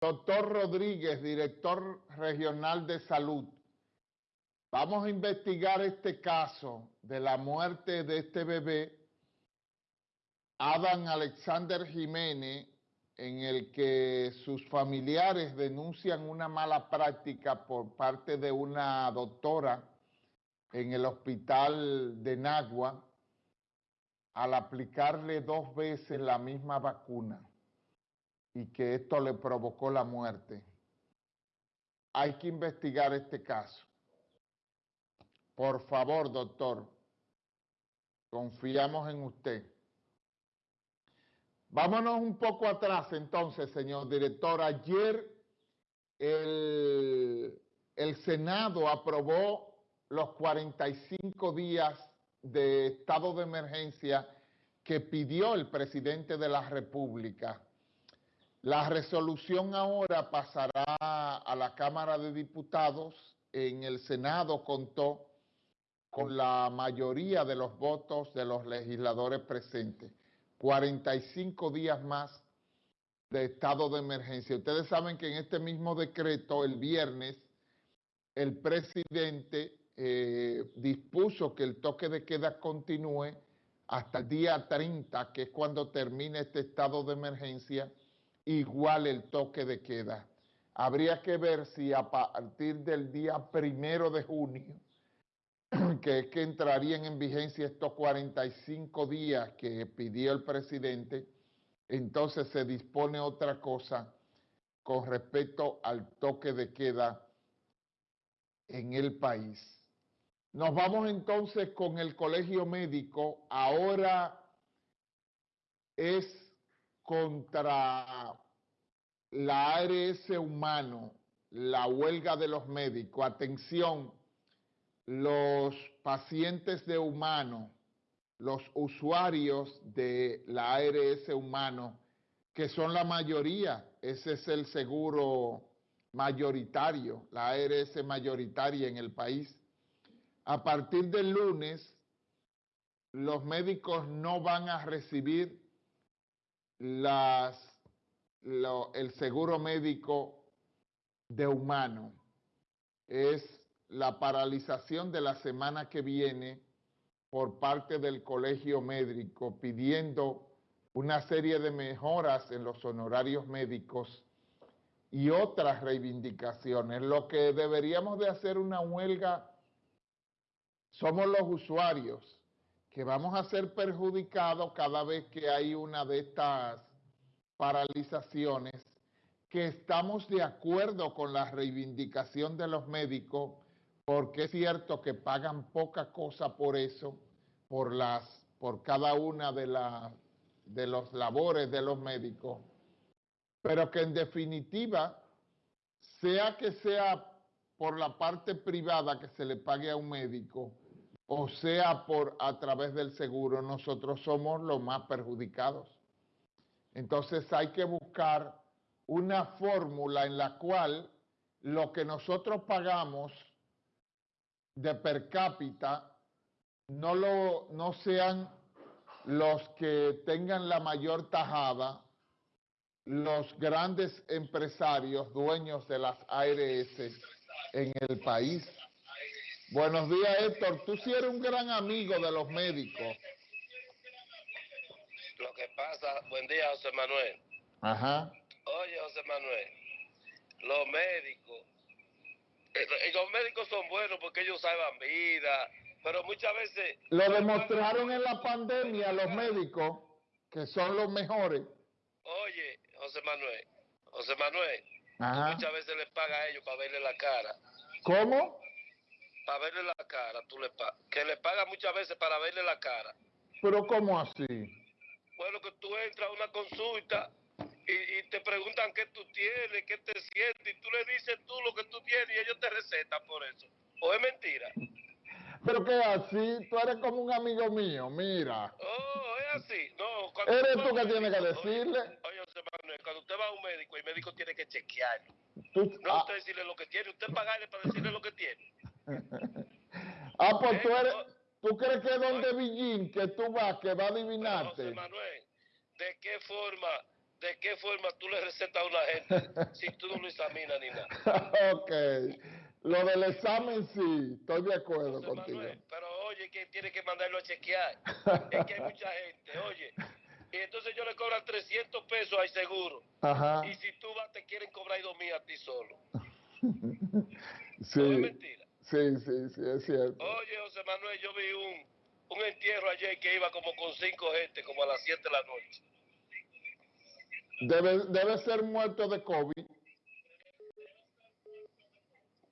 Doctor Rodríguez, director regional de salud. Vamos a investigar este caso de la muerte de este bebé, Adam Alexander Jiménez, en el que sus familiares denuncian una mala práctica por parte de una doctora en el hospital de Nagua al aplicarle dos veces la misma vacuna y que esto le provocó la muerte. Hay que investigar este caso. Por favor, doctor, confiamos en usted. Vámonos un poco atrás entonces, señor director. Ayer el, el Senado aprobó los 45 días de estado de emergencia que pidió el presidente de la República. La resolución ahora pasará a la Cámara de Diputados. En el Senado contó con la mayoría de los votos de los legisladores presentes. 45 días más de estado de emergencia. Ustedes saben que en este mismo decreto, el viernes, el presidente eh, dispuso que el toque de queda continúe hasta el día 30, que es cuando termine este estado de emergencia, igual el toque de queda. Habría que ver si a partir del día primero de junio, que es que entrarían en vigencia estos 45 días que pidió el presidente, entonces se dispone otra cosa con respecto al toque de queda en el país. Nos vamos entonces con el colegio médico. Ahora es contra la ARS humano, la huelga de los médicos. Atención, los pacientes de humano, los usuarios de la ARS humano, que son la mayoría, ese es el seguro mayoritario, la ARS mayoritaria en el país. A partir del lunes, los médicos no van a recibir el seguro médico de humano. Es la paralización de la semana que viene por parte del colegio médico pidiendo una serie de mejoras en los honorarios médicos y otras reivindicaciones. Lo que deberíamos de hacer una huelga somos los usuarios que vamos a ser perjudicados cada vez que hay una de estas paralizaciones, que estamos de acuerdo con la reivindicación de los médicos, porque es cierto que pagan poca cosa por eso, por, las, por cada una de, las de los labores de los médicos, pero que en definitiva, sea que sea por la parte privada que se le pague a un médico, o sea por a través del seguro, nosotros somos los más perjudicados. Entonces hay que buscar una fórmula en la cual lo que nosotros pagamos de per cápita no, lo, no sean los que tengan la mayor tajada, los grandes empresarios, dueños de las ARS en el país. Buenos días, Héctor. Tú sí eres un gran amigo de los médicos. Lo que pasa, buen día, José Manuel. Ajá. Oye, José Manuel, los médicos, eh, los médicos son buenos porque ellos salvan vida, pero muchas veces... Lo demostraron en la pandemia los médicos, que son los mejores. Oye, José Manuel, José Manuel, muchas veces les paga a ellos para verle la cara. ¿Cómo? Para verle la cara, tú le que le paga muchas veces para verle la cara. ¿Pero cómo así? Bueno, que tú entras a una consulta y, te preguntan qué tú tienes, qué te sientes, y tú le dices tú lo que tú tienes y ellos te recetan por eso. ¿O es mentira? Pero que así, tú eres como un amigo mío, mira. Oh, es así. No, eres tú que tienes que decirle. Oye, José Manuel, cuando usted va a un médico, el médico tiene que chequearlo. no ah. usted decirle lo que tiene, usted pagarle para decirle lo que tiene. Ah, pues tú eres, ¿tú crees que es donde Villín, que tú vas, que va a adivinarte? José Manuel, ¿de qué forma de qué forma tú le recetas a una gente si tú no lo examinas ni nada. ok. Lo del examen sí, estoy de acuerdo José contigo. Manuel, pero oye, que tiene que mandarlo a chequear. es que hay mucha gente, oye. Y entonces yo le cobran 300 pesos al seguro. Ajá. Y si tú vas, te quieren cobrar dos mil a ti solo. Sí, ¿No es mentira? Sí, sí, sí, es cierto. Oye, José Manuel, yo vi un, un entierro ayer que iba como con cinco gente, como a las 7 de la noche. Debe, debe ser muerto de COVID.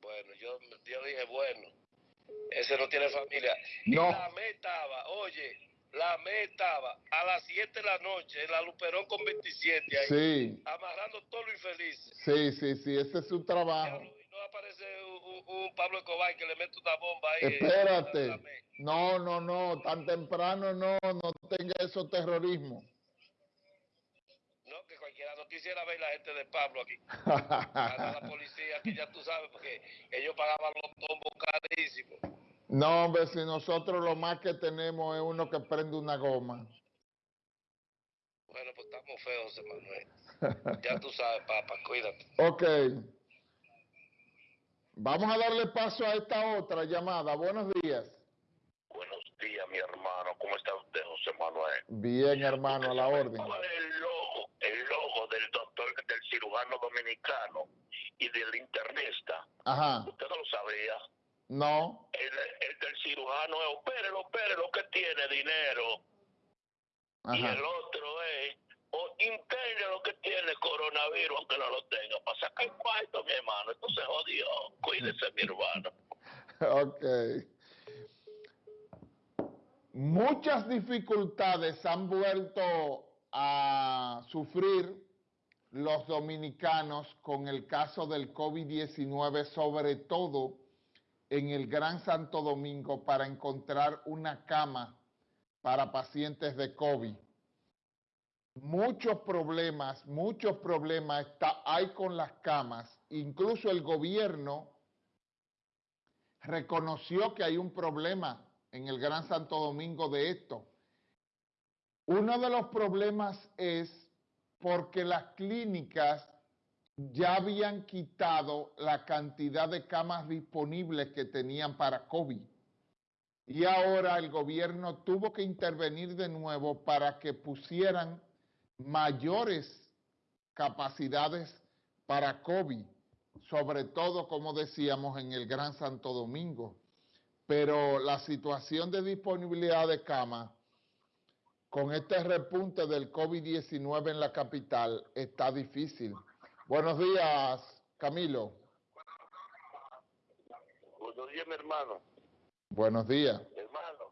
Bueno, yo, yo dije, bueno, ese no tiene familia. No. Y la me estaba, oye, la me estaba a las 7 de la noche en la Luperón con 27 ahí, Sí, amarrando todo lo infeliz. sí, sí, sí, ese es su trabajo. Y no aparece un, un- Pablo Escobar que le mete una bomba ahí. la- Espérate. me. No, no, no, tan temprano no, no tenga esos terrorismo. No, que cualquiera no quisiera ver la gente de Pablo aquí. La policía, que ya tú sabes, porque ellos pagaban los tombos carísimos. No, hombre, si nosotros lo más que tenemos es uno que prende una goma. Bueno, pues estamos feos, Manuel. Ya tú sabes, papá, cuídate. Ok. Vamos a darle paso a esta otra llamada. Buenos días. Buenos días, mi hermano. ¿Cómo está usted, José Manuel? Bien, hermano, a la orden. ¿Cuál es el logo, el logo del doctor, del cirujano dominicano y del internista? Ajá. Usted no lo sabía. No. El, el del cirujano es opérelo, opérelo, que tiene dinero. Y Ajá. el otro es, o interne lo que tiene coronavirus, aunque no lo tenga. Para sacar mi mi hermano. Ok. Muchas dificultades han vuelto a sufrir los dominicanos con el caso del COVID-19, sobre todo en el Gran Santo Domingo, para encontrar una cama para pacientes de COVID. Muchos problemas, muchos problemas está, hay con las camas. Incluso el gobierno reconoció que hay un problema en el Gran Santo Domingo de esto. Uno de los problemas es porque las clínicas ya habían quitado la cantidad de camas disponibles que tenían para COVID. Y ahora el gobierno tuvo que intervenir de nuevo para que pusieran mayores capacidades para COVID, sobre todo, como decíamos, en el Gran Santo Domingo. Pero la situación de disponibilidad de camas con este repunte del COVID-19 en la capital está difícil. Buenos días, Camilo. Buenos días, mi hermano. Buenos días. hermano.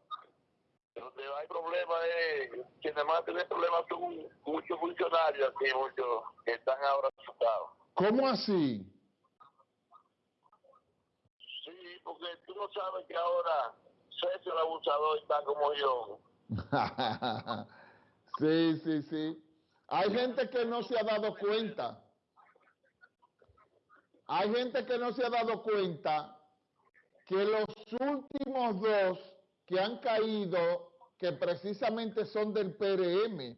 Donde hay problemas es, quienes más tienen problemas son muchos funcionarios aquí, muchos que están ahora asustados. ¿Cómo así? Sí, porque tú no sabes que ahora César el abusador está como yo. sí, sí, sí. Hay gente que no se ha dado cuenta. Hay gente que no se ha dado cuenta que los últimos dos que han caído, que precisamente son del PRM,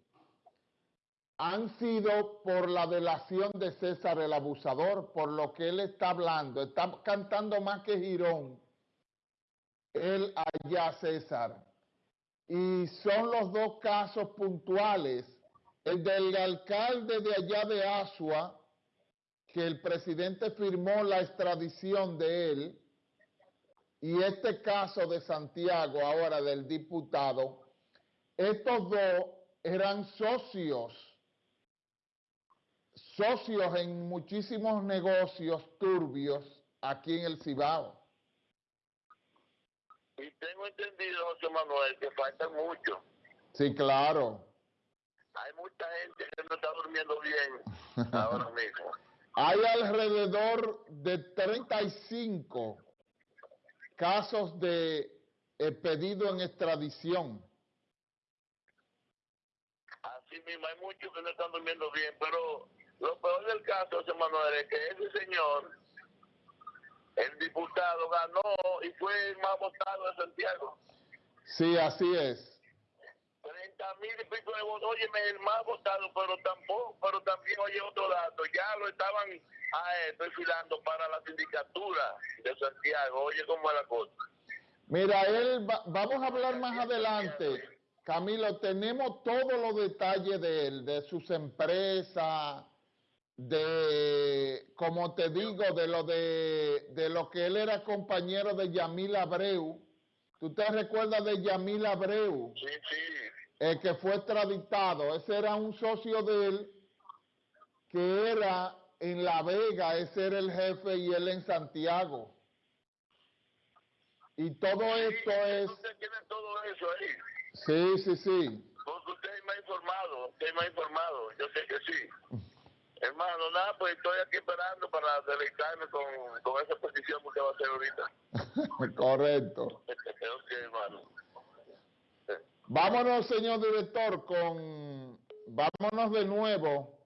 han sido por la delación de César el abusador, por lo que él está hablando. Está cantando más que Girón. Él allá, César. Y son los dos casos puntuales. El del alcalde de allá de Asua, que el presidente firmó la extradición de él, y este caso de Santiago, ahora del diputado, estos dos eran socios, socios en muchísimos negocios turbios aquí en el Cibao. Y tengo entendido, José Manuel, que faltan muchos. Sí, claro. Hay mucha gente que no está durmiendo bien ahora mismo. Hay alrededor de 35 casos de eh, pedido en extradición. Así mismo, hay muchos que no están durmiendo bien, pero lo peor del caso, Manuel, es que ese señor, el diputado, ganó y fue el más votado de Santiago. Sí, así es. 40 mil y pico de votos. Oye, el más votado, pero tampoco, pero también, oye, otro dato, ya lo estaban a esto desfilando para la sindicatura de Santiago. Oye, cómo es la cosa. Mira, él va- vamos a hablar más adelante. Camilo, tenemos todos los detalles de él, de sus empresas, de, como te digo, de lo de, de lo que él era compañero de Yamil Abreu. ¿Tú te recuerdas de Yamil Abreu? Sí, sí. El que fue extraditado, ese era un socio de él que era en La Vega, ese era el jefe y él en Santiago. Y todo esto es, Usted tiene todo eso ahí. sí, sí, sí. Porque usted me ha informado, usted me ha informado, yo sé que sí. Hermano, nada, pues estoy aquí esperando para deleitarme con, con esa petición que usted va a hacer ahorita. Correcto. ok, hermano. Vámonos, señor director, con, vámonos de nuevo.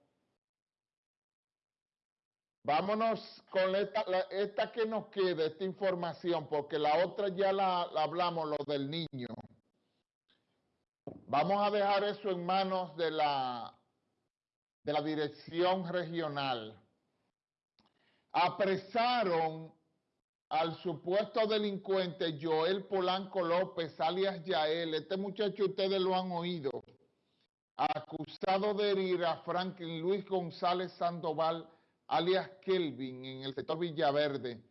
Vámonos con esta, la- esta que nos queda, esta información, porque la otra ya la, la hablamos, lo del niño. Vamos a dejar eso en manos de la, de la dirección regional. Apresaron al supuesto delincuente Joel Polanco López, alias Yael. Este muchacho ustedes lo han oído. Acusado de herir a Franklin Luis González Sandoval, alias Kelvin, en el sector Villaverde,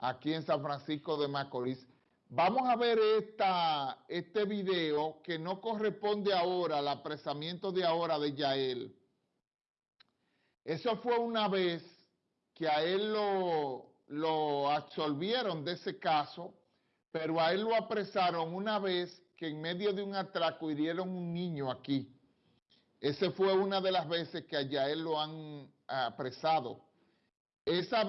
aquí en San Francisco de Macorís. Vamos a ver esta, este video que no corresponde ahora al apresamiento de ahora de Yael. Eso fue una vez que a él lo, lo absolvieron de ese caso, pero a él lo apresaron una vez que en medio de un atraco hirieron un niño aquí. Esa fue una de las veces que a Yael lo han apresado. Esa